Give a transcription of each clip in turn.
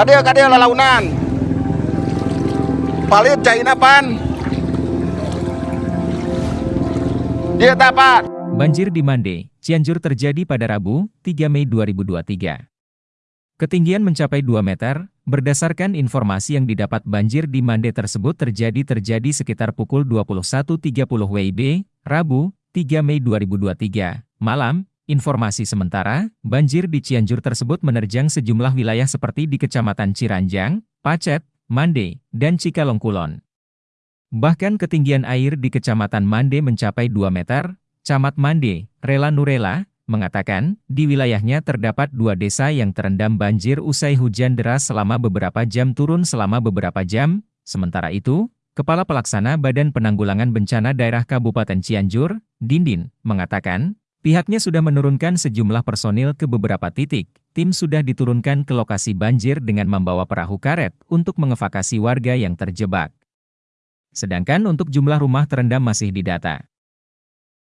Kadia kadia lalaunan. Palit China pan. Dia tapat. Banjir di Mande, Cianjur terjadi pada Rabu, 3 Mei 2023. Ketinggian mencapai 2 meter, berdasarkan informasi yang didapat banjir di Mande tersebut terjadi terjadi sekitar pukul 21.30 WIB, Rabu, 3 Mei 2023. Malam, informasi sementara, banjir di Cianjur tersebut menerjang sejumlah wilayah seperti di Kecamatan Ciranjang, Pacet, Mande, dan Cikalongkulon. Bahkan ketinggian air di Kecamatan Mande mencapai 2 meter, Camat Mande, Rela Nurela, mengatakan, di wilayahnya terdapat dua desa yang terendam banjir usai hujan deras selama beberapa jam turun selama beberapa jam, sementara itu, Kepala Pelaksana Badan Penanggulangan Bencana Daerah Kabupaten Cianjur, Dindin, mengatakan, pihaknya sudah menurunkan sejumlah personil ke beberapa titik, tim sudah diturunkan ke lokasi banjir dengan membawa perahu karet untuk mengevakuasi warga yang terjebak. Sedangkan untuk jumlah rumah terendam masih didata.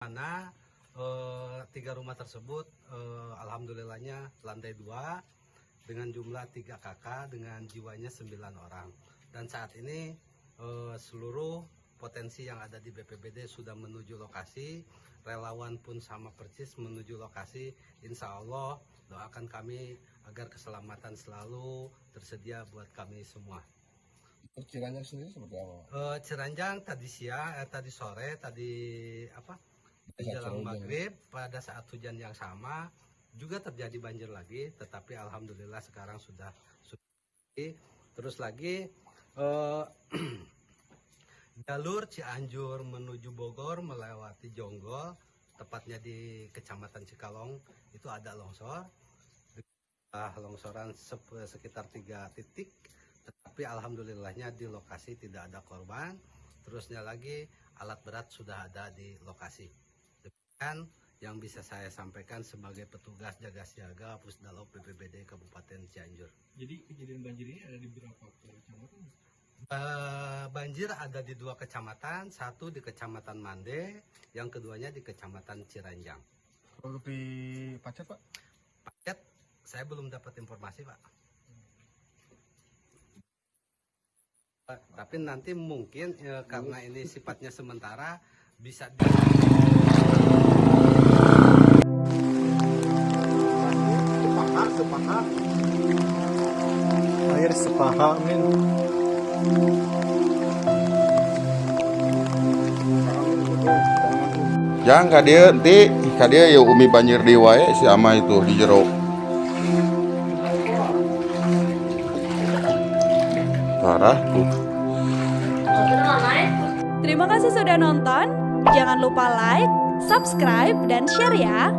Mana eh, tiga rumah tersebut eh, alhamdulillahnya lantai dua dengan jumlah tiga kakak dengan jiwanya sembilan orang dan saat ini eh, seluruh potensi yang ada di BPBD sudah menuju lokasi relawan pun sama persis menuju lokasi insya Allah doakan kami agar keselamatan selalu tersedia buat kami semua Ciranjang sendiri seperti apa? Eh, Ciranjang tadi siang, eh, tadi sore, tadi apa? Menjelang maghrib pada saat hujan yang sama juga terjadi banjir lagi, tetapi alhamdulillah sekarang sudah sudah terus lagi eh, jalur Cianjur menuju Bogor melewati Jonggol, tepatnya di Kecamatan Cikalong itu ada longsor, Ah, longsoran sekitar tiga titik tetapi alhamdulillahnya di lokasi tidak ada korban. Terusnya lagi alat berat sudah ada di lokasi. Demikian yang bisa saya sampaikan sebagai petugas jaga siaga Pusdalop BPBD Kabupaten Cianjur. Jadi kejadian banjir ini ada di berapa kecamatan? Eh, banjir ada di dua kecamatan satu di kecamatan Mande yang keduanya di kecamatan Ciranjang di Pacet Pak? Paket saya belum dapat informasi pak Pak, tapi nanti mungkin eh, karena ini sifatnya sementara bisa di- Sepaha, sepaha. Air sepaha, min. Jangan kadia nanti kadia ya umi banjir di wae si ama itu di jero. Parah tuh. Terima kasih sudah nonton. Jangan lupa like, subscribe, dan share ya.